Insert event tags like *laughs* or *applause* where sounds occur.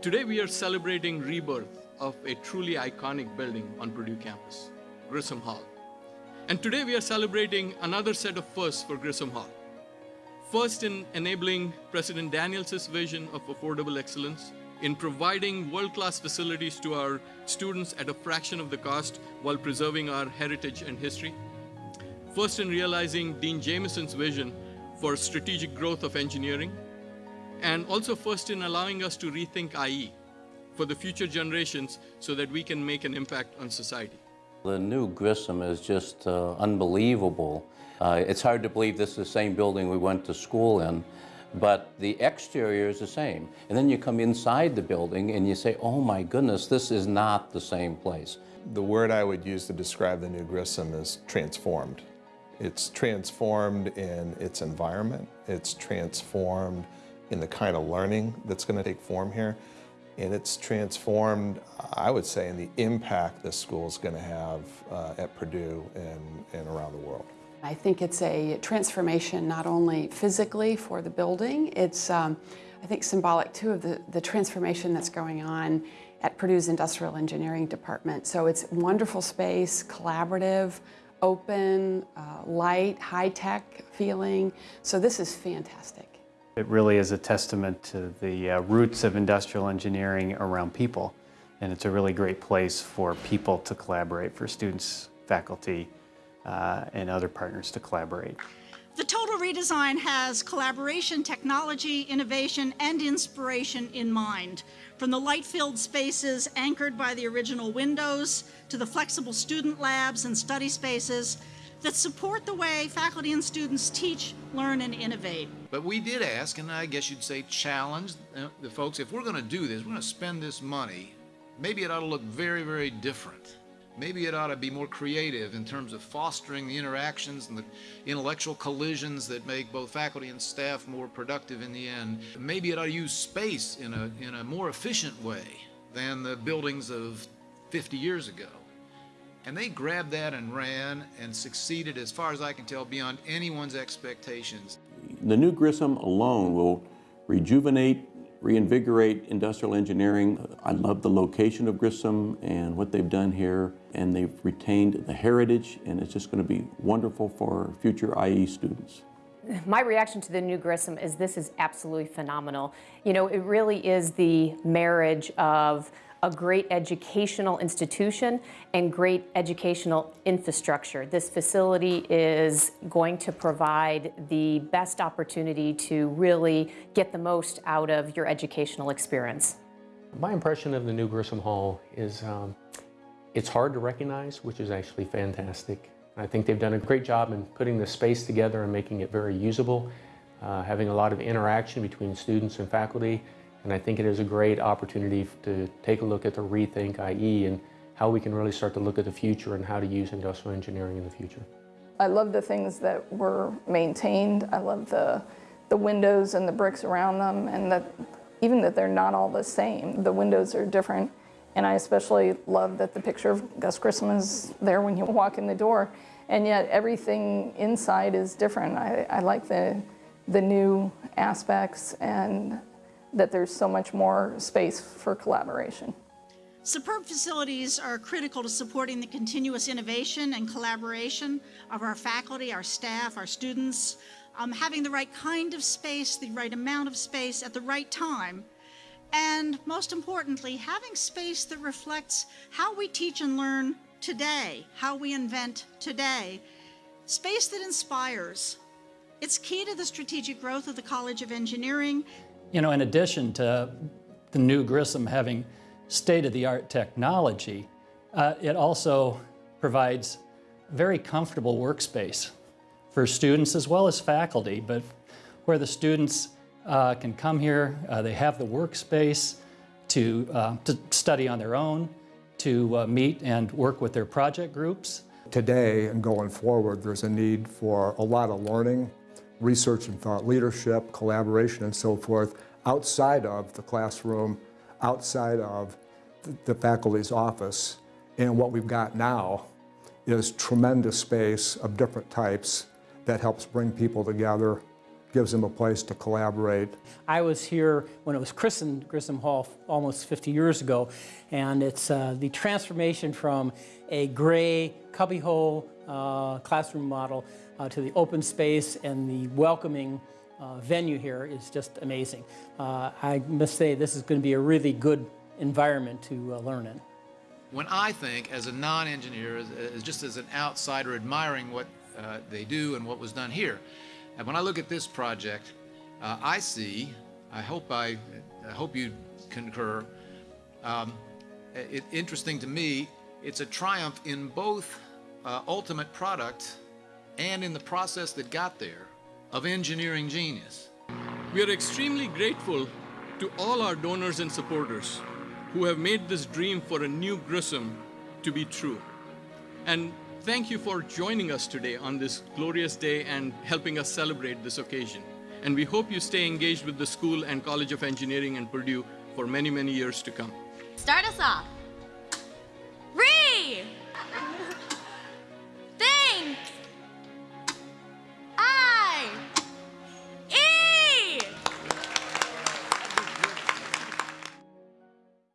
Today we are celebrating rebirth of a truly iconic building on Purdue campus, Grissom Hall. And today we are celebrating another set of firsts for Grissom Hall. First in enabling President Daniels' vision of affordable excellence, in providing world-class facilities to our students at a fraction of the cost while preserving our heritage and history. First in realizing Dean Jamieson's vision for strategic growth of engineering, and also first in allowing us to rethink IE for the future generations so that we can make an impact on society. The new Grissom is just uh, unbelievable. Uh, it's hard to believe this is the same building we went to school in, but the exterior is the same. And then you come inside the building and you say, oh my goodness, this is not the same place. The word I would use to describe the new Grissom is transformed. It's transformed in its environment. It's transformed in the kind of learning that's going to take form here. And it's transformed, I would say, in the impact this school is going to have uh, at Purdue and, and around the world. I think it's a transformation not only physically for the building, it's um, I think symbolic too of the, the transformation that's going on at Purdue's Industrial Engineering Department. So it's wonderful space, collaborative, open, uh, light, high-tech feeling. So this is fantastic. It really is a testament to the uh, roots of industrial engineering around people. And it's a really great place for people to collaborate, for students, faculty, uh, and other partners to collaborate. The total redesign has collaboration, technology, innovation, and inspiration in mind. From the light-filled spaces anchored by the original windows to the flexible student labs and study spaces that support the way faculty and students teach, learn, and innovate. But we did ask, and I guess you'd say challenge uh, the folks, if we're going to do this, we're going to spend this money, maybe it ought to look very, very different. Maybe it ought to be more creative in terms of fostering the interactions and the intellectual collisions that make both faculty and staff more productive in the end. Maybe it ought to use space in a, in a more efficient way than the buildings of 50 years ago. And they grabbed that and ran and succeeded, as far as I can tell, beyond anyone's expectations. The new Grissom alone will rejuvenate reinvigorate industrial engineering. I love the location of Grissom and what they've done here, and they've retained the heritage, and it's just going to be wonderful for future IE students. My reaction to the new Grissom is this is absolutely phenomenal. You know, it really is the marriage of a great educational institution and great educational infrastructure. This facility is going to provide the best opportunity to really get the most out of your educational experience. My impression of the new Grissom Hall is um, it's hard to recognize, which is actually fantastic. I think they've done a great job in putting the space together and making it very usable, uh, having a lot of interaction between students and faculty, and I think it is a great opportunity to take a look at the Rethink IE and how we can really start to look at the future and how to use industrial engineering in the future. I love the things that were maintained. I love the, the windows and the bricks around them and that even that they're not all the same. The windows are different. And I especially love that the picture of Gus Grissom is there when you *laughs* walk in the door. And yet everything inside is different. I, I like the, the new aspects and that there's so much more space for collaboration. Superb facilities are critical to supporting the continuous innovation and collaboration of our faculty, our staff, our students. Um, having the right kind of space, the right amount of space at the right time, and most importantly, having space that reflects how we teach and learn today, how we invent today. Space that inspires. It's key to the strategic growth of the College of Engineering you know, in addition to the new Grissom having state-of-the-art technology, uh, it also provides very comfortable workspace for students as well as faculty, but where the students uh, can come here, uh, they have the workspace to, uh, to study on their own, to uh, meet and work with their project groups. Today and going forward, there's a need for a lot of learning research and thought leadership, collaboration, and so forth outside of the classroom, outside of the faculty's office. And what we've got now is tremendous space of different types that helps bring people together gives them a place to collaborate. I was here when it was christened Grissom Hall almost 50 years ago, and it's uh, the transformation from a gray cubbyhole uh, classroom model uh, to the open space and the welcoming uh, venue here is just amazing. Uh, I must say this is going to be a really good environment to uh, learn in. When I think, as a non-engineer, as, as just as an outsider admiring what uh, they do and what was done here, and when I look at this project, uh, I see, I hope I, I hope you concur, um, it, interesting to me, it's a triumph in both uh, ultimate product and in the process that got there of engineering genius. We are extremely grateful to all our donors and supporters who have made this dream for a new Grissom to be true. And thank you for joining us today on this glorious day and helping us celebrate this occasion. And we hope you stay engaged with the school and College of Engineering and Purdue for many, many years to come. Start us off.